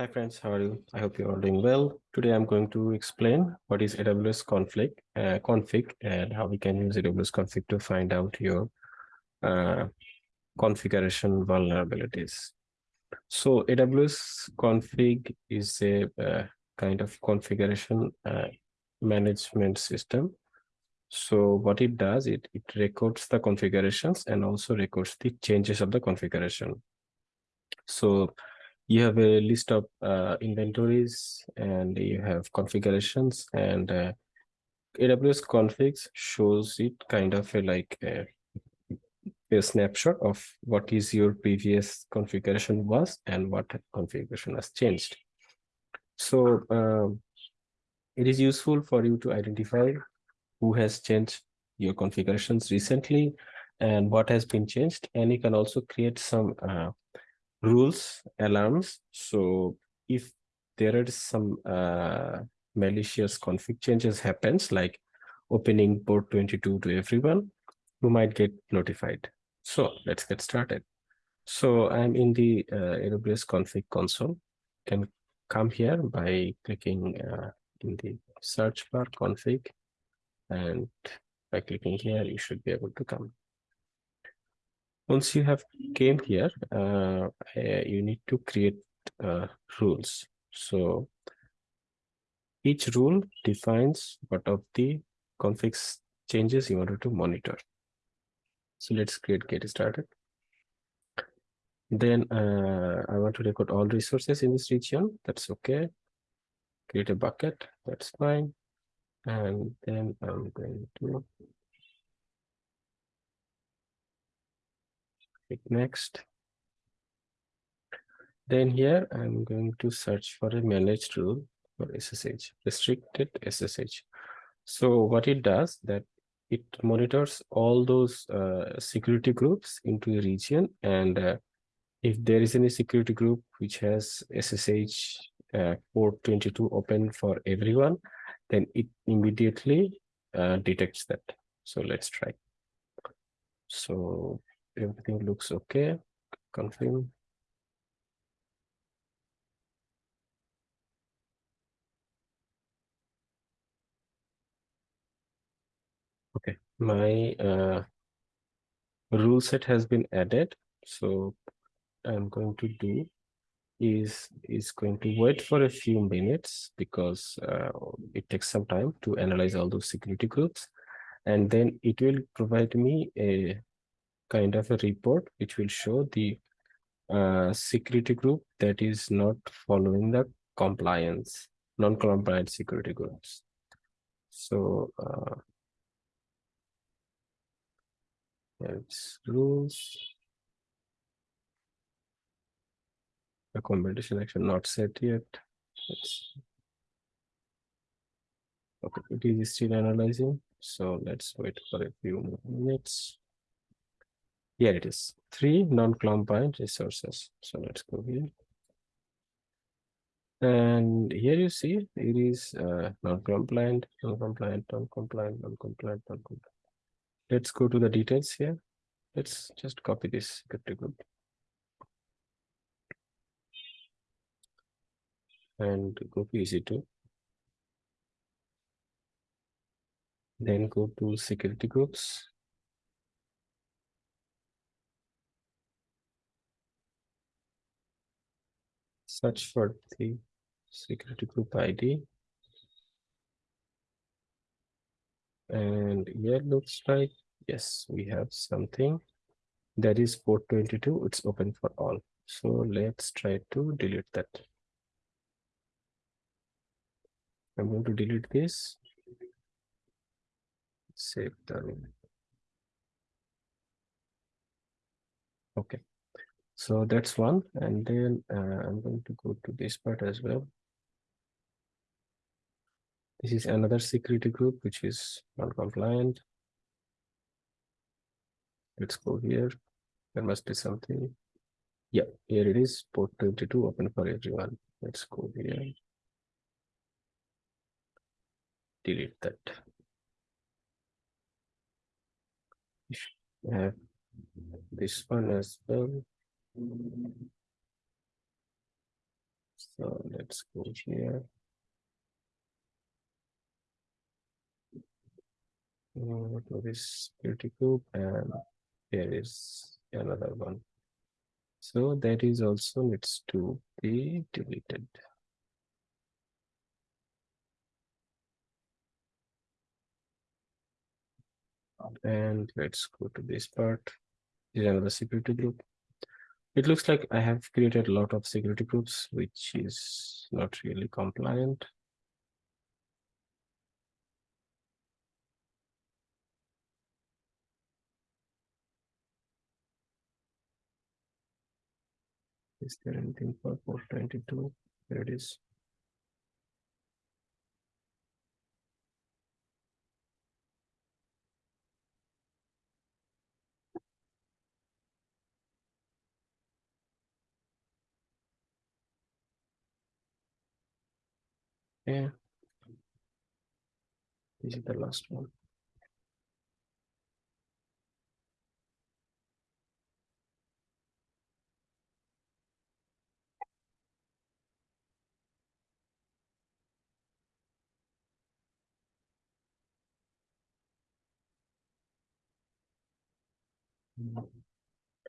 Hi friends, how are you? I hope you're doing well. Today I'm going to explain what is AWS config, uh, config and how we can use AWS config to find out your uh, configuration vulnerabilities. So AWS config is a uh, kind of configuration uh, management system. So what it does, it, it records the configurations and also records the changes of the configuration. So you have a list of uh, inventories and you have configurations and uh, AWS configs shows it kind of a like a, a, snapshot of what is your previous configuration was and what configuration has changed. So um, it is useful for you to identify who has changed your configurations recently and what has been changed and you can also create some uh, rules alarms. So if there is some uh, malicious config changes happens like opening port 22 to everyone who might get notified. So let's get started. So i'm in the uh, aws config console. Can come here by clicking uh, in the search bar config. And by clicking here you should be able to come once you have came here uh, uh, you need to create uh, rules. So each rule defines what of the config changes you wanted to monitor. So let's create get started. Then uh, i want to record all resources in this region. That's okay. Create a bucket. That's fine. And then i'm going to click next. Then here i'm going to search for a managed rule for ssh restricted ssh so what it does that it monitors all those uh, security groups into a region and uh, if there is any security group which has ssh uh, port 22 open for everyone then it immediately uh, detects that. So let's try. So everything looks okay. Confirm. Okay my uh, rule set has been added. So i'm going to do is is going to wait for a few minutes because uh, it takes some time to analyze all those security groups. And then it will provide me a kind of a report which will show the uh, security group that is not following the compliance, non-compliant security groups. So uh, it's rules. Accommodation action not set yet. Let's, okay, it is still analyzing. So let's wait for a few more minutes. Here it is, three non-compliant resources. So let's go here. And here you see it is uh, non-compliant, non-compliant, non-compliant, non-compliant, non-compliant. Let's go to the details here. Let's just copy this security group. And go to EC2. Then go to security groups. Search for the security group ID. And here looks like, yes, we have something that is 422. It's open for all. So let's try to delete that. I'm going to delete this. Save the Okay. So that's one. And then uh, I'm going to go to this part as well. This is another security group, which is non-compliant. Let's go here. There must be something. Yeah, here it is, port 22 open for everyone. Let's go here. Delete that. have this one as well. So let's go here. Uh, to this security group and there is another one. So that is also needs to be deleted. And let's go to this part. This is another security group. It looks like I have created a lot of security groups, which is not really compliant. Is there anything for port 22? There it is. Yeah. This is the last one.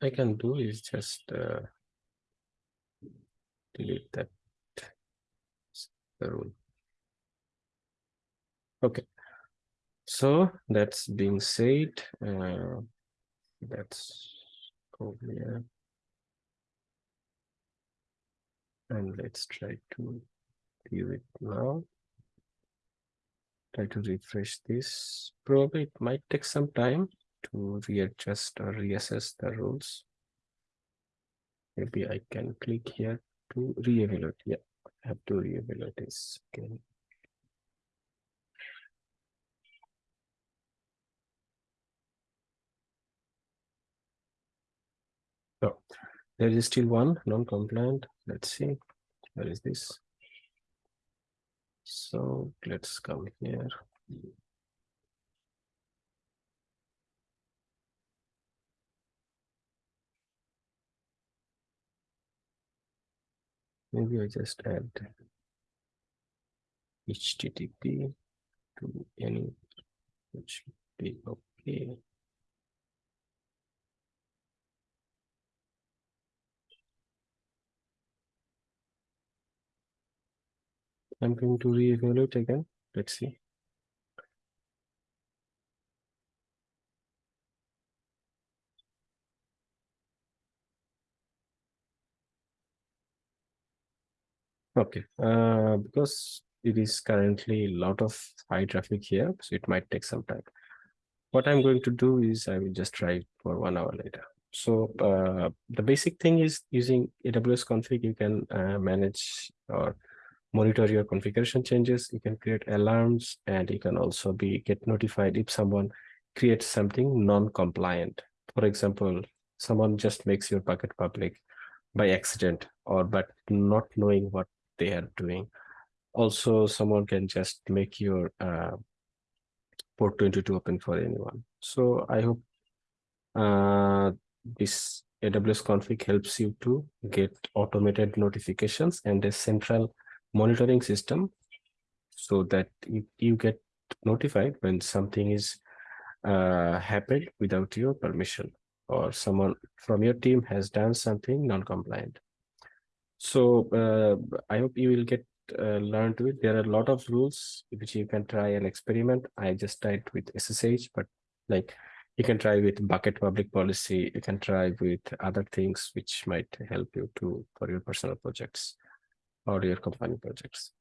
I can do is just uh, delete that the rule. Okay. So that's being said. Uh, let's go here. And let's try to view it now. Try to refresh this. Probably it might take some time to readjust or reassess the rules. Maybe I can click here to re-evaluate. Yeah, I have to re-evaluate this again. So there is still one non-compliant. Let's see. Where is this? So let's come here. Maybe I just add HTTP to any, which be okay. I'm going to re-evaluate again. Let's see. Okay, uh, because it is currently a lot of high traffic here, so it might take some time. What I'm going to do is I will just try for one hour later. So uh, the basic thing is using AWS config, you can uh, manage or monitor your configuration changes. You can create alarms and you can also be get notified if someone creates something non-compliant. For example, someone just makes your bucket public by accident or but not knowing what they are doing. Also, someone can just make your uh, port 22 open for anyone. So I hope uh, this AWS config helps you to get automated notifications and a central monitoring system so that you, you get notified when something is uh, happened without your permission or someone from your team has done something non-compliant. So uh, I hope you will get uh, learn to it. There are a lot of rules which you can try and experiment. I just tried with SSH, but like you can try with bucket public policy. You can try with other things which might help you to for your personal projects or your company projects.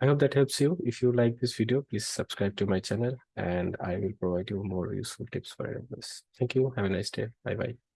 I hope that helps you. If you like this video, please subscribe to my channel and I will provide you more useful tips for this. Thank you. Have a nice day. Bye bye.